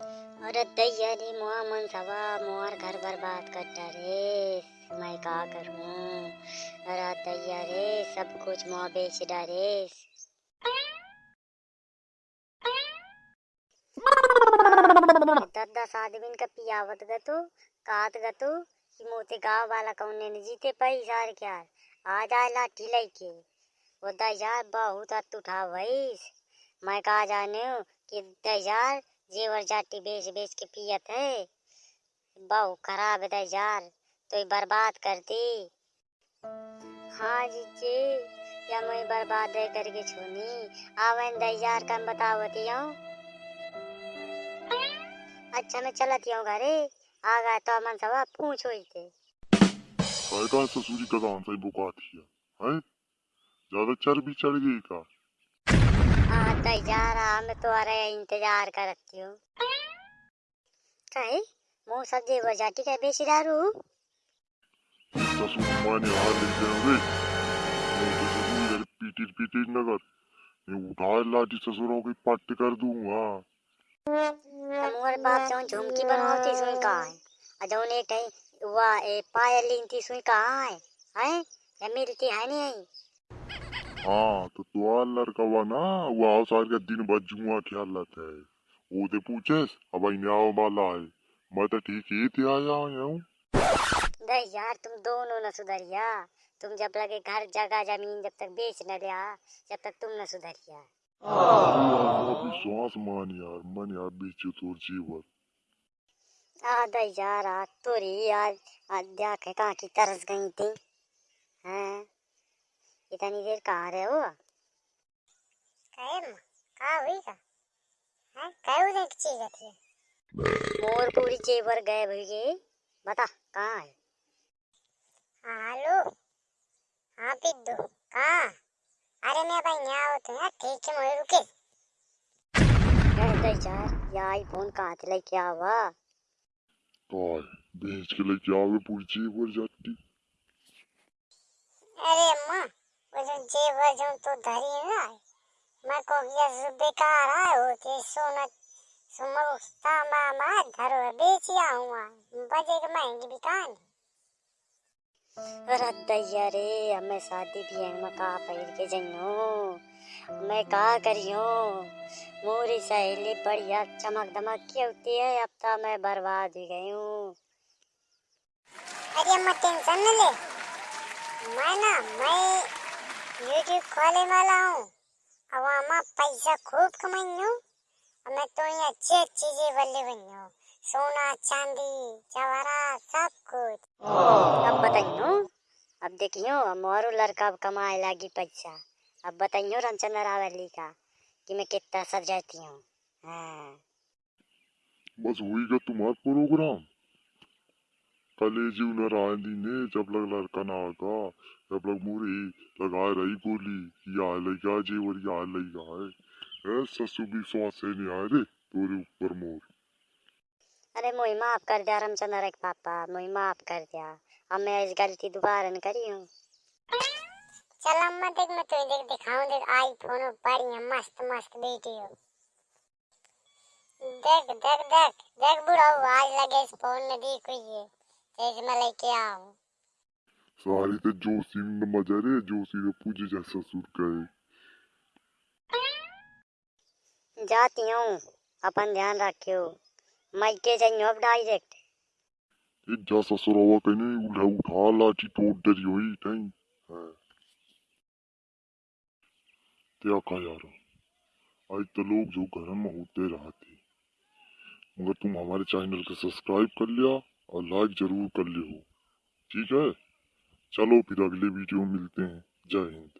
अरे दैया रे मुआ मन सवा मोर घर बर्बाद कर रे, मैं का करूँ? अरे दैया रे सब कुछ मुआ बेच डारे दस दस आदमी का पियावत गतो कात गतो कि मोते गाँव वाला कौने ने जीते पैसा क्या? आ जाए लाठी लेके। वो दजार बहुत हथ उठा भईस मैं कहा जाने कि दजार जेवर जाटी बेच बेच के पियत है। बहु खराब है दजार तो बर्बाद कर दी। हाँ जीजे या मैं बर्बाद है करके छोनी। आवन दजार का बतावती हूँ अच्छा मैं चलती हूँ घरे। आ गए तो मन सवा पूछो ही थे। काय का ससुरी का दान सही बुकाती है हैं? ज़्यादा चर्बी चढ़ गई का? हाँ दजार मैं तो आ रहे इंतज़ार करती हूँ। कहे? मुँह सब जेवर जाटी का बेच डारू ससुर माने हार ले जाओगे मैं तो ससुरी घर पीटी पीटी नगर मैं उठा लाठी ससुरों की पट्ट कर दूँगा। मोर बाप जो झुमकी बनावती सुई कहाँ है? और जौन एक ए पायल लीनती सुई कहाँ है? हैं? या मिलती है नहीं? है हाँ तो तो लड़का हुआ ना वो आओ सार का दिन भर जुआ ख्याल है? वो ते पूछेस अब आई आओ वाला है। मैं तो ठीक ही थे आया हूँ। यार तुम दोनों न सुधरिया। तुम जब लगे घर जगह ज़मीन जब तक बेच न लिया जब तक तुम न सुधरिया। अभी श्वास मान यार मन यार बीच तोर जीवन। आ दे यार आज तोरी आज आज देख कहाँ की तरस गई थी हैं? इतनी देर कहाँ रहे हो? कहाँ हुई का हैं कहे उधर की चीज़ थी मोर पूरी जेवर गए भैया बता कहाँ है? हेलो हाँ पिद्दू कहाँ? अरे मैं भाई यहाँ होते हैं ठीक है मैं रुके। अरे यार ये आईफोन कहाँ से लेके आवा काय बेच के लेके आओगे पूरी जीवन जाती अरे अम्मा जेवर जो तो धरी ना मैं को सो बेकार है होते सोना सुमो तामा मा धरो बेच आऊँगा बजे के महँगी कहाँ अरे दैया रे हमें शादी भी है मैं कहा पहन के जइयो मैं कहा करियो? मोरी सहेली बढ़िया चमक दमक की होती है अब तो मैं बर्बाद ही गई हूँ। अरे अम्मा टेंशन न ले। मैं ना मैं यूट्यूब खोले वाला हूँ पैसा खूब कमाइयो मैं तो ये अच्छी अच्छी चीज़ें बल्ले बनियो सोना चांदी जवाहरात सब कुछ। अब बताइयो अब देखियो लड़का अब कमाए लागी पैसा। अब बताइयो रामचंद्र रावली का कि मैं कितना सज जाती हूँ। हाँ। बस वही का तुम्हारा प्रोग्राम। कलेजी नारायण दी ने जब लग लड़का ना का जब लग मुरी लगाए रही गोली या लगा जेवर या लगा है। ए ससु भी श्वास से नहीं आए रे तोरे ऊपर मोर। अरे मोई माफ़ कर दिया रामचंद्र एक पापा मोई माफ़ कर दिया अब मैं इस गलती दोबारा न करी हूँ। चल अम्मा देख मैं तुझे देख दिखाऊँ देख आईफोन बढ़िया मस्त मस्त वीडियो देख देख देख देख बुढ़ा आज लगे इस फ़ोन में देख ये में लेके आओ सारी तो जोशी न मज़ा रे जोशी ने पूजे जा ससुर कहे जाती हूँ अपन ध्यान रखियो। जाइयो अब डायरेक्ट ये जा ससुर हुआ कहने उठा उठा लाठी तोड़ डरी हुई टाइम है। क्या कहा यार? आज तो लोग जो घर में होते रहते। मगर तुम हमारे चैनल को सब्सक्राइब कर लिया। और लाइक ज़रूर कर लियो। ठीक है? चलो फिर अगले वीडियो मिलते हैं। जय हिंद।